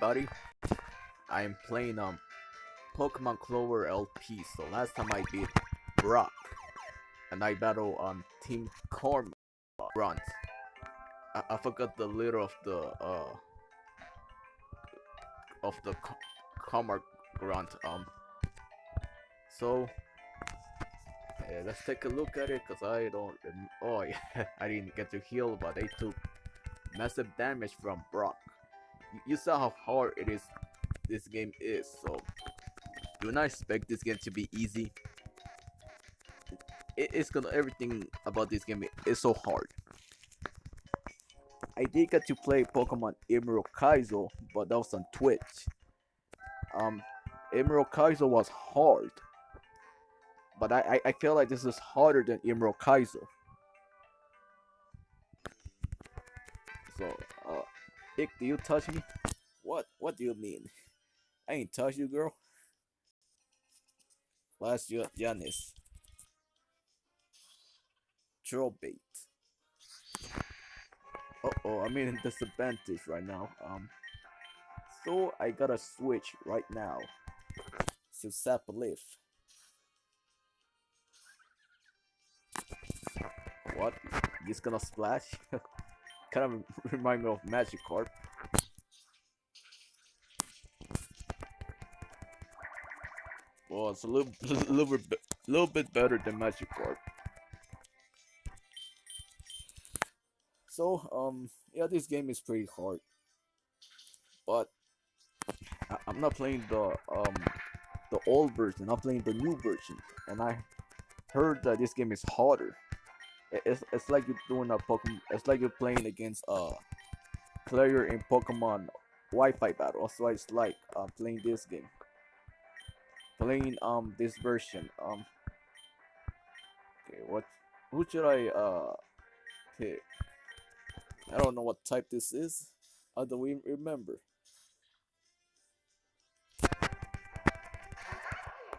everybody. I'm playing um Pokemon Clover LP. So last time I beat Brock, and I battle um Team Corm Grunt. I, I forgot the leader of the uh of the Karma Grunt. Um. So yeah, let's take a look at it, cause I don't. Oh yeah, I didn't get to heal, but they took massive damage from Brock. You, saw how hard it is. This game is so. Do not expect this game to be easy. It, it's gonna everything about this game is so hard. I did get to play Pokemon Emerald Kaizo, but that was on Twitch. Um, Emerald Kaizo was hard but I, I, I feel like this is harder than Emerald Kaizo. So, uh, Ick, do you touch me? What? What do you mean? I ain't touch you, girl. Last year, Yanis. Troll bait. Uh oh, I'm in disadvantage right now. Um, so I gotta switch right now to Sap Leaf. What? This gonna splash? kind of remind me of Magikarp. Well, it's a little, little, bit, little bit better than Magikarp. So, um, yeah, this game is pretty hard, but I I'm not playing the um the old version. I'm playing the new version, and I heard that this game is harder it's it's like you're doing a Pokemon. It's like you're playing against a player in Pokemon Wi-Fi battle. So it's like uh, playing this game, playing um this version. Um, okay, what? Who should I uh pick? I don't know what type this is. How do we remember?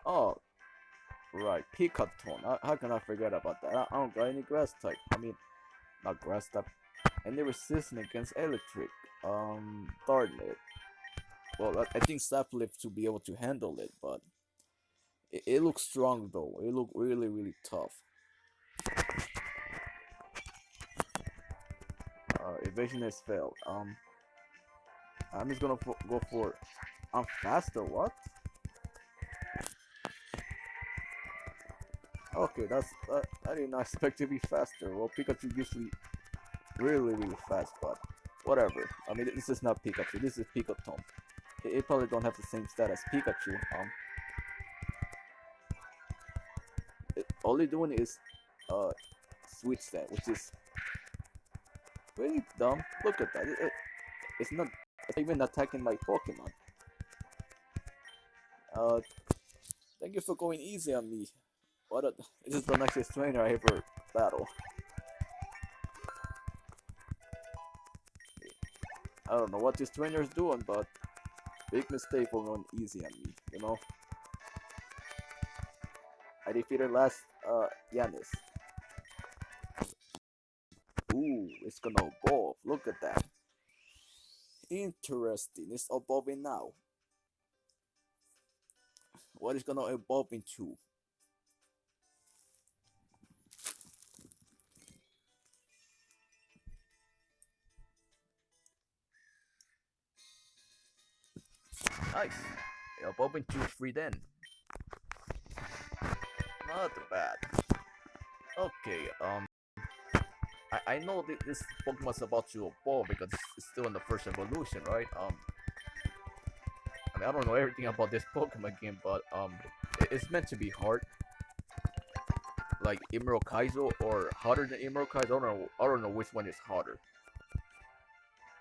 Oh, Right, Pikaton. How, how can I forget about that? I, I don't got any grass type. I mean, not grass type. Any resistance against electric. Um, Darknet. Well, I, I think Saplift to be able to handle it, but it, it looks strong though. It look really, really tough. Uh, evasion has failed. Um, I'm just gonna go for. I'm faster. What? Okay, that's uh, I did not expect to be faster. Well, Pikachu usually really really fast, but whatever. I mean, this is not Pikachu. This is Pikatom. It, it probably don't have the same stat as Pikachu. Um, it, all they're doing is uh switch stat, which is really dumb. Look at that. It, it, it's not it's even attacking my Pokemon. Uh, thank you for going easy on me. What a, this is the next trainer I ever battle. I don't know what this trainer is doing, but big mistake for going easy on me, you know? I defeated last, uh, Yanis. Ooh, it's gonna evolve. Look at that. Interesting. It's evolving now. What is gonna evolve into? Nice. Yep, open two free then. Not bad. Okay, um... I, I know that this Pokemon's about to evolve because it's still in the first evolution, right? Um... I mean, I don't know everything about this Pokemon game, but, um... It, it's meant to be hard. Like Emerald Kaizo or harder than Emerald Kaizo. I don't know. I don't know which one is harder.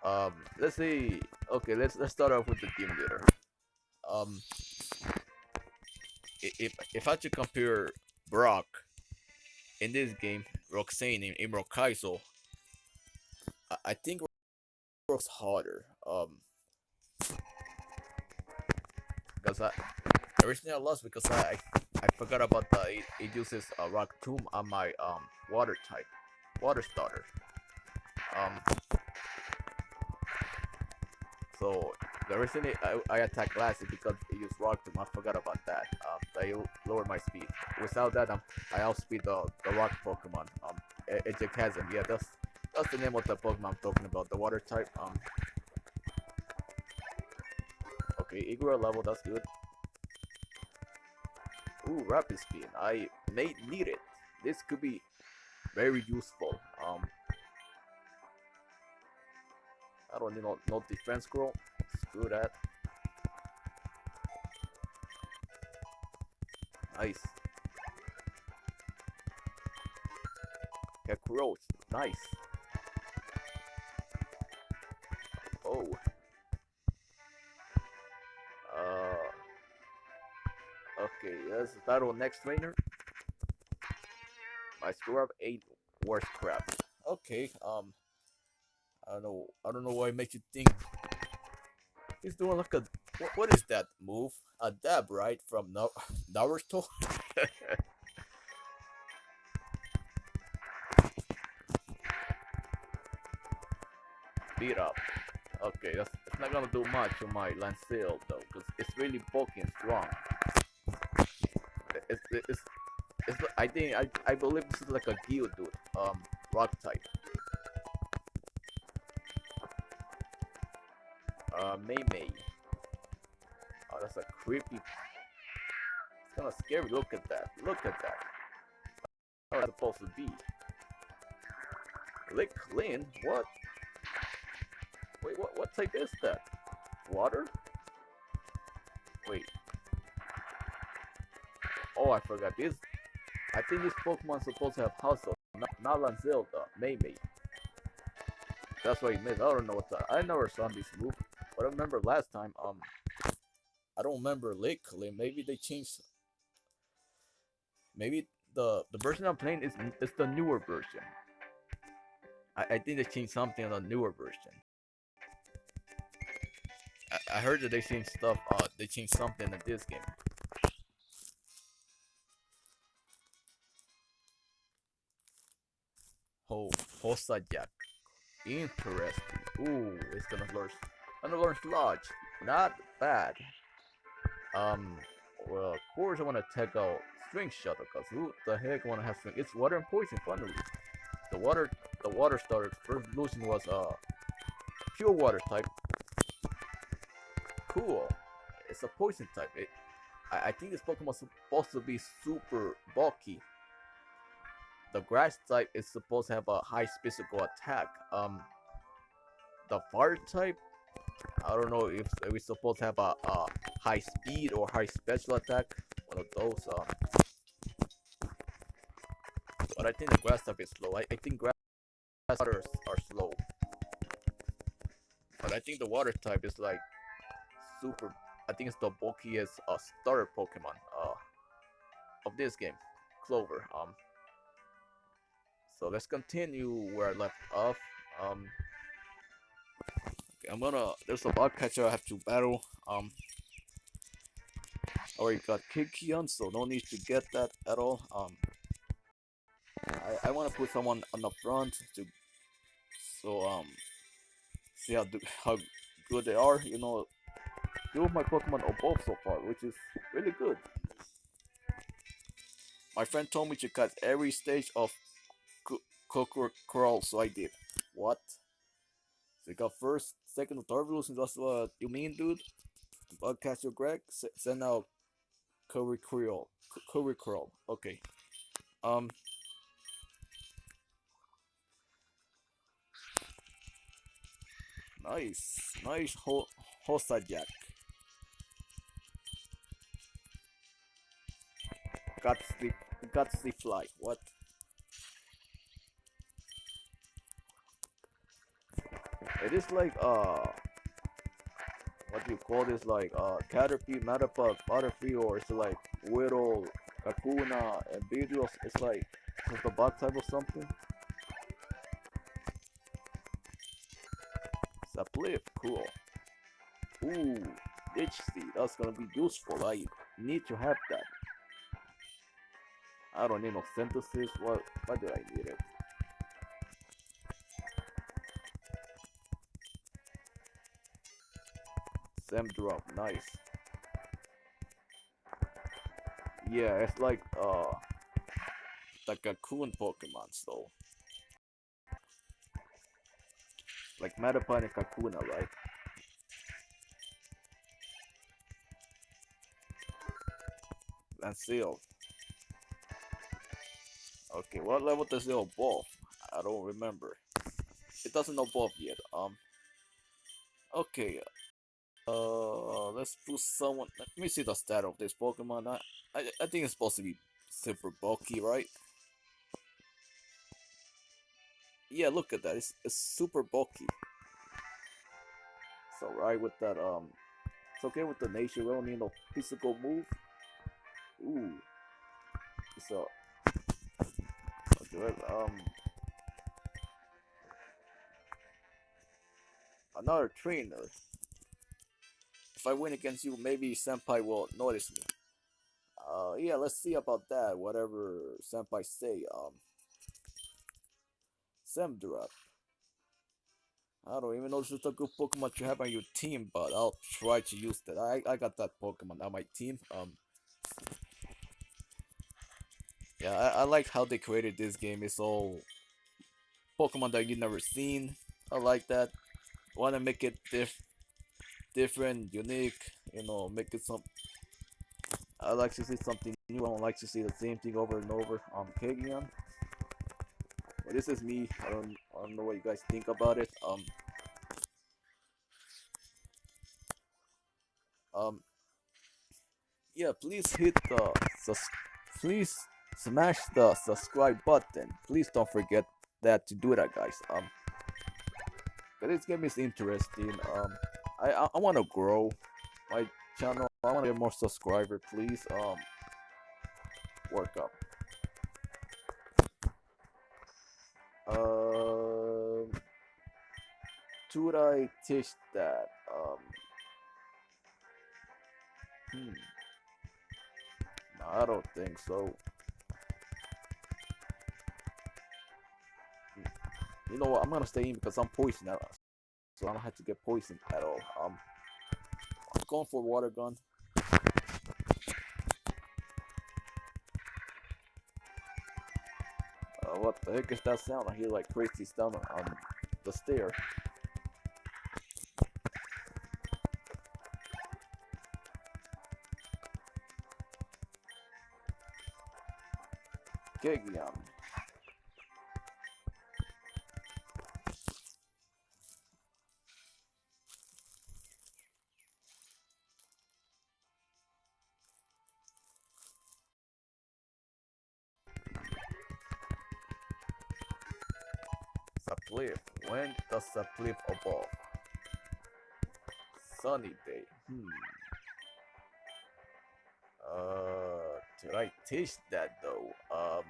Um, let's see. Okay, let's let's start off with the team leader um, if if I had to compare Brock in this game, Roxanne and Emerald Kaizo, I, I think Brock's harder. Um, because I originally I lost because I I, forgot about the it, it uses a rock tomb on my um water type, water starter. Um, so The reason it, I, I attack glass is because it used rock tomb. I forgot about that. Um, they lower my speed. Without that, um, I outspeed the, the rock Pokemon. Um, Chasm. Yeah, that's that's the name of the Pokemon I'm talking about. The water type. Um. Okay, Igor level. That's good. Ooh, rapid spin. I may need it. This could be very useful. Um. I don't need no, no defense scroll. Screw that. Nice. Growth. Nice. Oh. Uh. Okay, let's battle next trainer. My score of eight worst crap. Okay, um. I don't know. I don't know why it makes you think he's doing like a what, what is that move? A dab, right? From Naruto. Beat up. Okay, that's, that's not gonna do much to my Lancel though, because it's really and strong. It's, it's, it's, it's, I think I I believe this is like a Geodude, um, rock type. May. Oh, that's a creepy. It's kind of scary. Look at that. Look at that. Oh, How it's supposed to be. Lick clean? What? Wait, what? What type is that? Water? Wait. Oh, I forgot. This. I think this Pokemon supposed to have hustle, not, not Lanzelda, May May. That's what he missed. I don't know what that. I never saw this move. But I remember last time, um, I don't remember lately. Maybe they changed. Maybe the the version I'm playing is is the newer version. I, I think they changed something on the newer version. I, I heard that they changed stuff. Uh, they changed something in this game. Oh, Hossa Jack. Interesting. Ooh, it's gonna learn Underlord's Lodge. Not bad. Um, well, of course I want to take out String Shuttle, because who the heck want to have String? It's water and poison, finally. The water, the water starter first evolution was, uh, pure water type. Cool. It's a poison type. It, I, I think this Pokemon is supposed to be super bulky. The grass type is supposed to have a high physical attack. Um, the fire type I don't know if we're supposed to have a, a high speed or high special attack. One of those. Uh, but I think the grass type is slow. I, I think grass waters are slow. But I think the water type is like super. I think it's the bulkiest uh, starter Pokemon uh, of this game, Clover. Um. So let's continue where I left off. Um. I'm gonna. There's a bug catcher I have to battle. Um. Already got Kiki so no need to get that at all. Um. I I want to put someone on the front to, so um, see how do, how good they are. You know, two of my Pokemon are both so far, which is really good. My friend told me to cut every stage of Coco Crawl, so I did. What? So you got first, second, or third evolution. That's what you mean, dude? Bugcatcher Greg, send out Curry Creole. Okay. Um. Nice, nice ho Hossa Jack. Guts the guts the fly. What? It is like uh what do you call this like uh Caterpie, Metapod, Butterfree or it's like Weedle, Kakuna, and Beedrill it's like it's the bug type or something. Sapliff, cool. Ooh, Ditch Seed, that's gonna be useful. I need to have that. I don't need no synthesis. What why do I need it? Sam drop, nice. Yeah, it's like uh the cocoon Pokemon though. Like Metapod and Kakuna, right? And Seal. Okay, what level does it evolve? I don't remember. It doesn't evolve yet. Um. Okay. Uh, let's put someone. Let me see the stat of this Pokemon. I, I, I think it's supposed to be super bulky, right? Yeah, look at that. It's, it's super bulky. So right with that, um, it's okay with the nature. We don't need no physical move. Ooh. So, good. Um, another trainer. If I win against you, maybe Senpai will notice me. Uh, yeah, let's see about that. Whatever Senpai say. Um, Samdrup. I don't even know if it's a good Pokemon you have on your team, but I'll try to use that. I, I got that Pokemon on my team. Um, yeah, I, I like how they created this game. It's all Pokemon that you've never seen. I like that. Want to make it diff different, unique. You know, make it some. I like to see something new. I don't like to see the same thing over and over. Um, Kagyan. But this is me. I don't. I don't know what you guys think about it. Um. Um. Yeah, please hit the sus. Please smash the subscribe button. Please don't forget that to do that, guys. Um. But this game is interesting. Um. I I, I want to grow my channel. I want to get more subscriber. Please. Um. Work up. Um, should I teach that? Um, hmm. No, I don't think so. Hmm. You know what? I'm gonna stay in because I'm poisoned, so I don't have to get poisoned at all. Um, I'm going for water gun. Uh, what the heck is that sound? I hear like crazy stuff on the stair. Kegyan. Does Sapliff evolve? Sunny day. Hmm. Uh, did I teach that though? Um.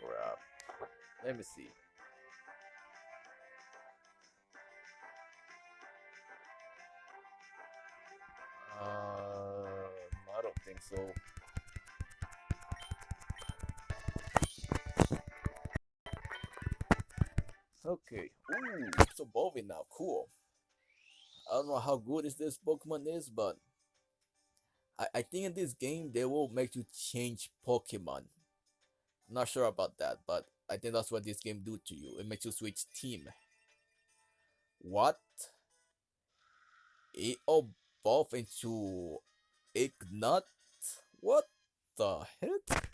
Crap. Let me see. Uh, I don't think so. Okay. Ooh, it's evolving now. Cool. I don't know how good is this Pokemon is, but I, I think in this game they will make you change Pokemon. I'm not sure about that, but I think that's what this game do to you. It makes you switch team. What? It evolved into Ignat? What the heck?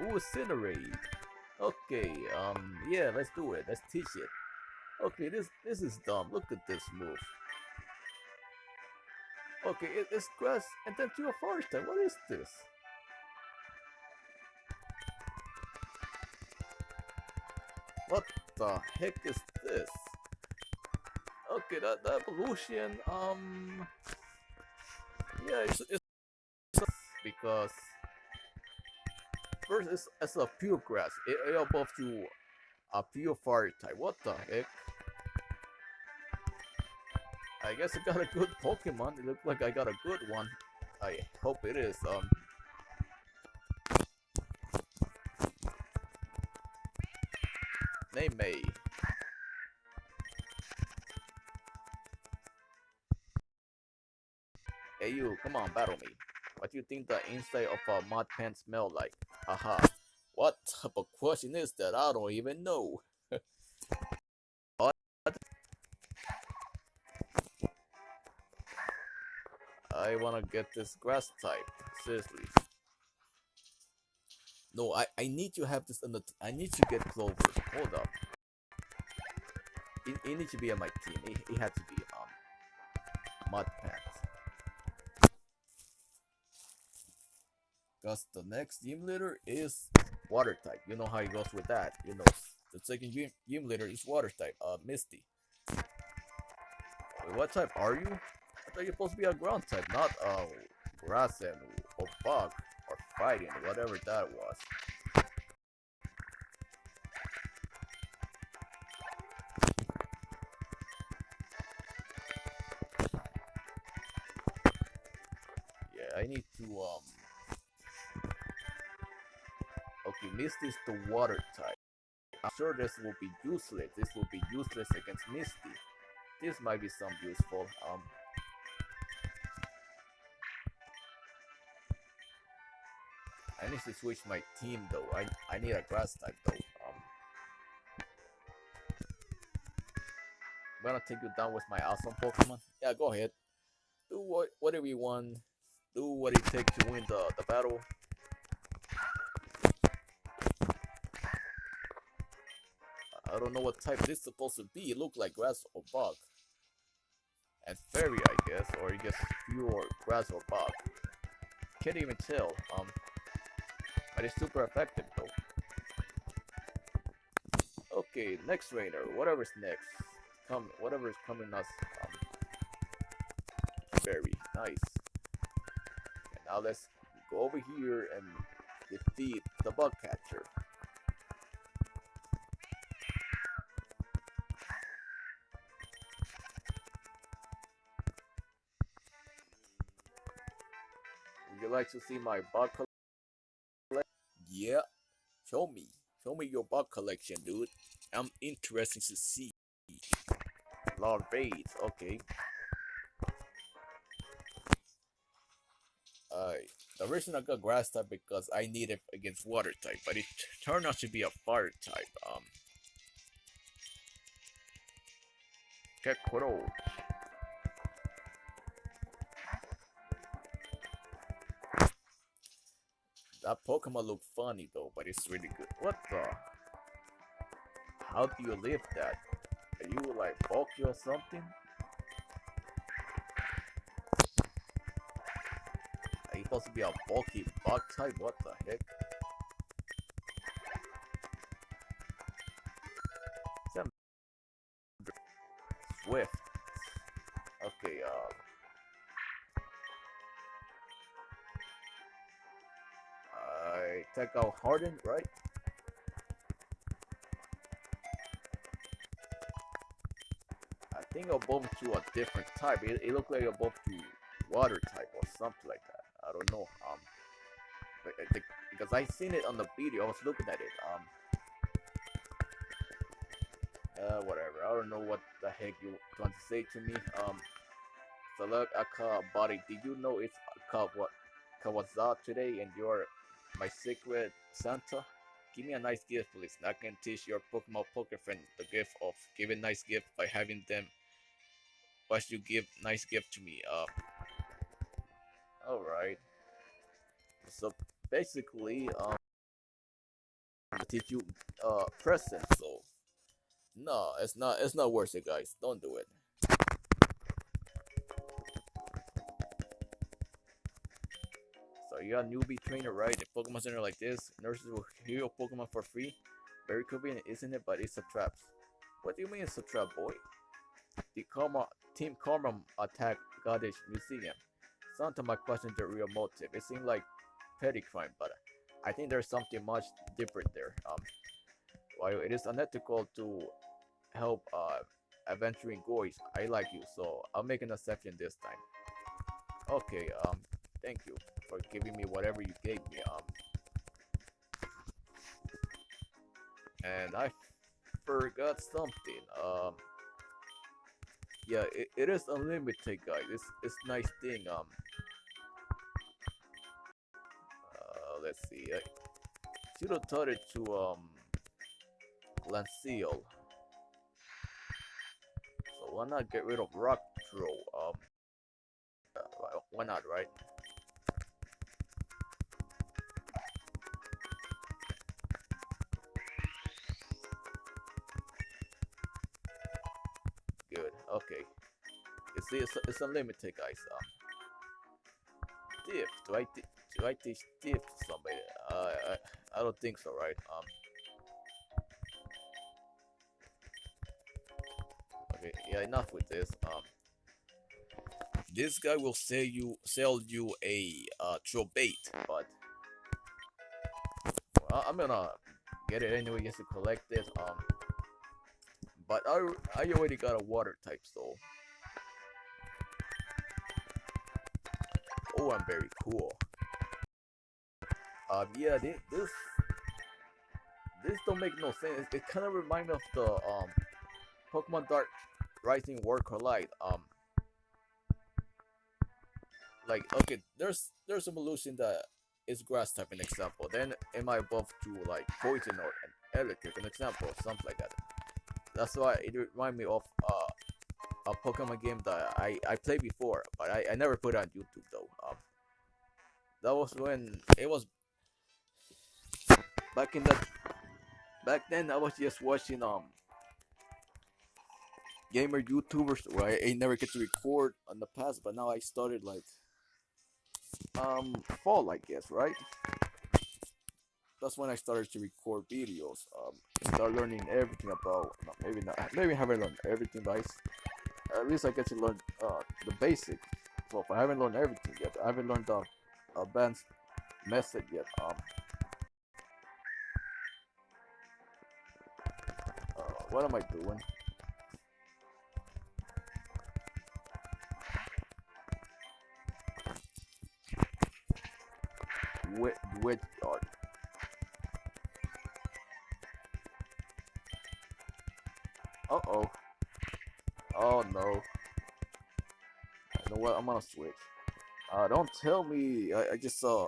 Ooh, Incinerate. Okay, um, yeah, let's do it. Let's teach it. Okay, this this is dumb. Look at this move. Okay, it, it's grass and then to a forest. What is this? What the heck is this? Okay, that, that evolution, um, yeah, it's, it's because First, it's, it's a pure grass. It, it above you a pure fire type. What the heck? I guess I got a good Pokemon. It looked like I got a good one. I hope it is. Um. Name me. Hey you, come on, battle me. What do you think the inside of a mud pen smell like? Haha. What type of question is that? I don't even know. what? I wanna get this grass type. Seriously. No, I, I need to have this the I need to get clover. Hold up. It, it needs to be on my team. It, it had to be um mud Because the next gym leader is water type. You know how it goes with that. You know the second gym, gym leader is water type, uh Misty. Wait, what type are you? I thought you're supposed to be a ground type, not uh grass and or bug or fighting, or whatever that was. Misty is the water type. I'm sure this will be useless. This will be useless against Misty. This might be some useful. Um I need to switch my team though. I I need a grass type though. Um, I'm gonna take you down with my awesome Pokemon. Yeah, go ahead. Do what whatever you want. Do what it takes to win the, the battle. Don't know what type this is supposed to be. It looked like grass or bug. And fairy, I guess, or I guess pure grass or bug. Can't even tell. Um, but it's super effective though. Okay, next trainer, whatever's next. Come, whatever is coming us. Um, very nice. And now let's go over here and defeat the bug catcher. You like to see my bug collection? Yeah. Show me. Show me your bug collection, dude. I'm interested to see. Larvades, okay. Alright. The reason I got grass type because I need it against water type, but it turned out to be a fire type. Um. Kekro. That Pokemon look funny though, but it's really good. What the? How do you live that? Are you like bulky or something? Are you supposed to be a bulky bug type? What the heck? Swift. Take out Harden, right? I think you're both to a different type. It, it looked like you're both to water type or something like that. I don't know. Um, I think- because I seen it on the video. I was looking at it. Um, uh, whatever. I don't know what the heck you want to say to me. Um, so look, Aka body. Did you know it's Aka what Kawaza today, and you're my secret Santa? Give me a nice gift, please. I can teach your Pokemon poker friend the gift of giving nice gift by having them watch you give nice gift to me. Uh, alright. So basically, um, I teach you uh present. So no, it's not. It's not worth it, guys. Don't do it. You're a newbie trainer, right? A Pokemon center like this, nurses will heal your Pokemon for free. Very convenient, isn't it? But it's a trap. What do you mean it's a trap, boy? The Karma Team Karma attack Goddess Museum. To my question the real motive. It seemed like petty crime, but I think there's something much different there. Um, while it is unethical to help uh adventuring goys, I like you, so I'll make an exception this time. Okay, um, thank you for giving me whatever you gave me. Um, and I forgot something. Um, yeah, it, it is unlimited, guys. It's it's nice thing. Um, uh, let's see. I should have taught it to um Lancel. So why not get rid of Rock Throw? Um, uh, why not, right? See, it's, it's unlimited, guys. Um, diff. Do I do I teach diff to somebody? Uh, I I don't think so, right? Um. Okay. Yeah. Enough with this. Um. This guy will sell you sell you a uh throw bait, but well, I'm gonna get it anyway just to collect it. Um. But I, I already got a water type, so. Oh, I'm very cool. Um, yeah, this, this, don't make no sense. It kind of remind me of the um, Pokemon Dark Rising War Collide. Um, like okay, there's there's some evolution that is grass type an example. Then it might evolve to like poison or an electric an example, something like that. That's why it remind me of uh, a Pokemon game that I, I played before, but I, I never put it on YouTube though. Um, that was when it was back in that back then. I was just watching um gamer YouTubers where I, I never get to record on the past, but now I started like um fall, I guess, right? that's when I started to record videos. Um, start learning everything about maybe not maybe haven't learned everything, but I, at least I get to learn uh, the basics. So if I haven't learned everything yet, I haven't learned the advanced method yet. Um, uh, what am I doing? Wet yard. Uh oh. Oh no. You know what? I'm gonna switch. Uh, don't tell me. I, I just saw.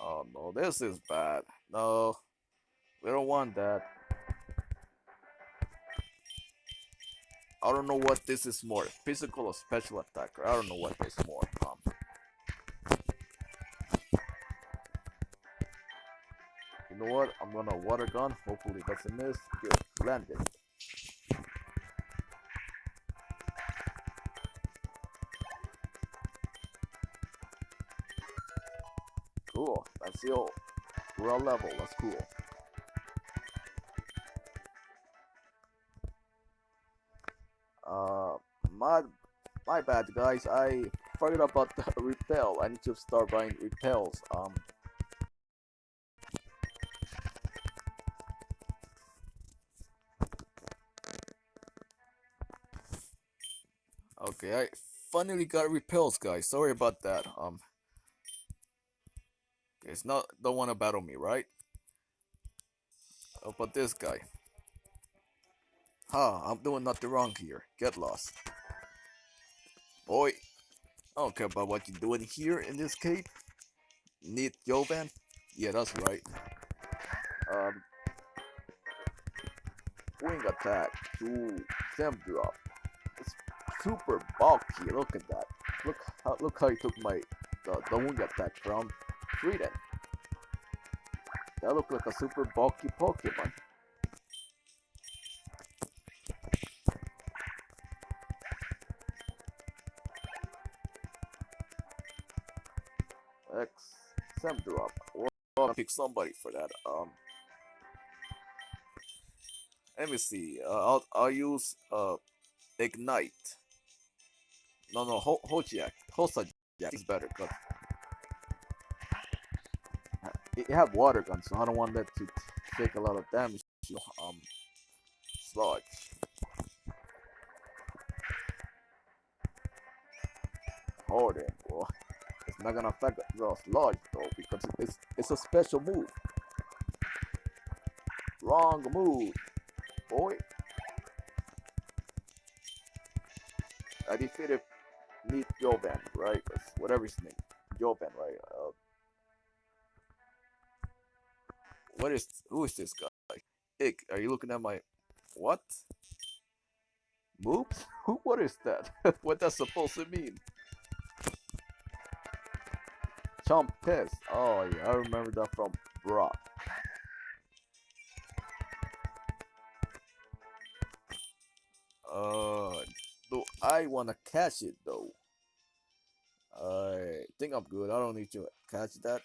Oh no, this is bad. No, we don't want that. I don't know what this is more, physical or special attacker. I don't know what this more. Um, you know what? I'm gonna water gun. Hopefully that's a miss. Good landed. Cool. That's the old raw level. That's cool. Uh, my my bad, guys. I forgot about the repel. I need to start buying repels. Um. Okay, I finally got repels, guys. Sorry about that. Um, it's not don't want to battle me, right? How about this guy? Huh, I'm doing nothing wrong here. Get lost. Boy, I don't care about what you're doing here in this cave. Need Jovan? Yeah, that's right. Um, wing attack to stem drop It's super bulky. Look at that. Look how look how he took my the, the wing attack from Freedom. That looked like a super bulky Pokemon. X Sam drop. Well, I'll pick somebody for that. Um, let me see. Uh, I'll I'll use uh ignite. No, no, Ho Hojiak. Hosajak is better, but it have water gun, so I don't want that to take a lot of damage to um sludge. Hold it, boy. It's not gonna affect the sludge though because it's it's a special move. Wrong move, boy. I defeated Meet Jovan, right? Whatever his name. Jovan, right? What is who is this guy? Ick, are you looking at my what? Moops? Who what is that? what that's supposed to mean? Chomp Piss. Oh yeah, I remember that from Brock. Uh do I wanna catch it though? I think I'm good. I don't need to catch that.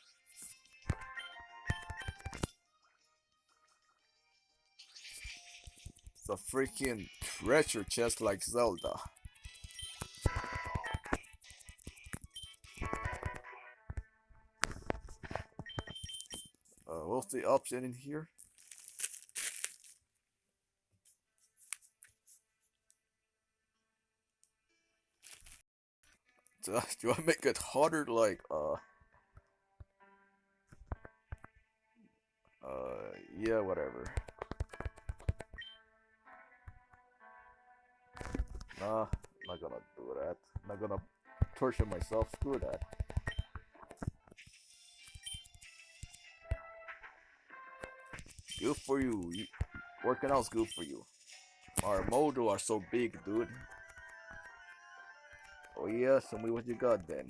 A freaking treasure chest like Zelda. Uh, what's the option in here? Do I, do I make it harder like uh uh yeah whatever nah not gonna do that not gonna torture myself screw that good for you, you working out's good for you our modo are so big dude Oh yeah, tell me what you got then.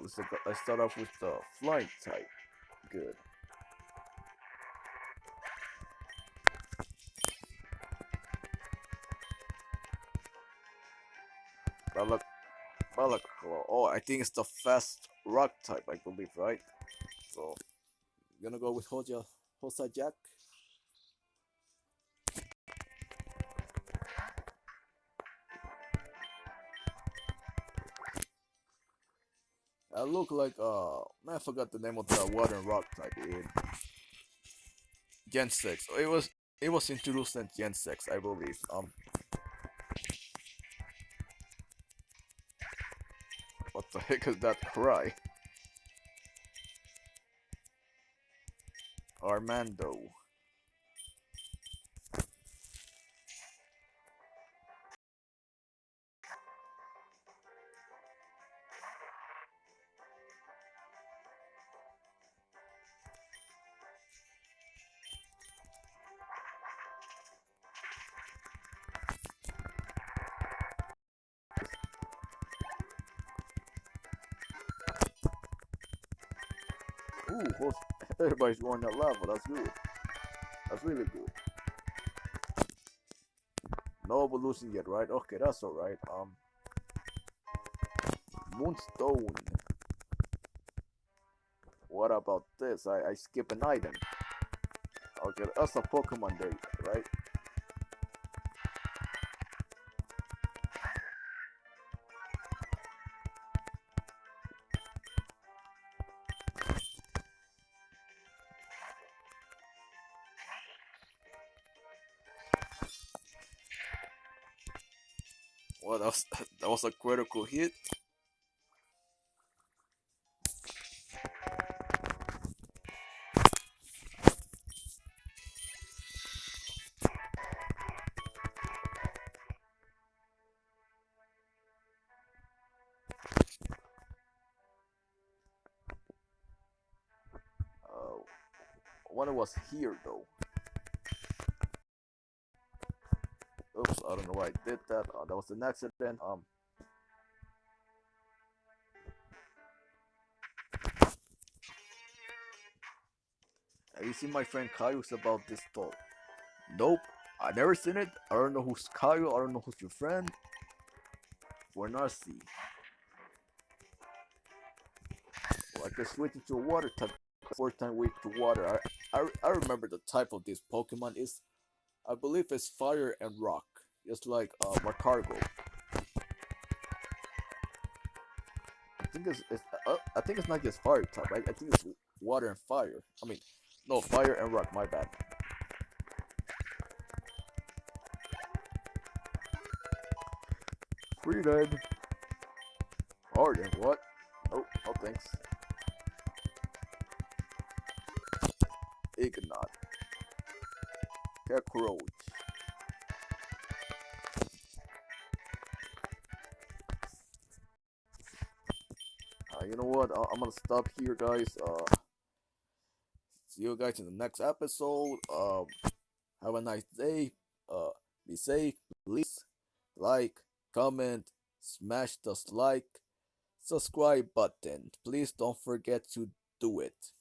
Let's, let's start off with the flight type. Good. Balak Balaclaw. Oh, I think it's the fast rock type, I believe, right? So, gonna go with Hoja, Hosa Jack. I look like uh man I forgot the name of the water rock type in Gen 6. It was it was introduced in Gen 6, I believe. Um The heck is that cry? Armando. Ooh, everybody's going that level. That's good. That's really good. No evolution yet, right? Okay, that's alright. Um, Moonstone. What about this? I, I skip an item. Okay, that's a Pokemon there, Well, that was that was a critical hit. Uh, one was here though. Don't know why I did that. Uh, that was an accident. Um. Have you seen my friend Kaiu's about this talk? Nope, I never seen it. I don't know who's Kaiu. I don't know who's your friend. We're not. Well, I can switch into a water type. Fourth time weak to water. I, I I remember the type of this Pokemon is I believe it's fire and rock, just like uh, Magcargo. I think it's, it's uh, I think it's not just fire type. Right? I think it's water and fire. I mean, no fire and rock. My bad. Free dead. Harden, what? Oh, oh, thanks. Ignat. Cockroach. You know what? I- I'm gonna stop here, guys. Uh, see you guys in the next episode. Um, have a nice day. Uh, be safe. Please like, comment, smash the like, subscribe button. Please don't forget to do it.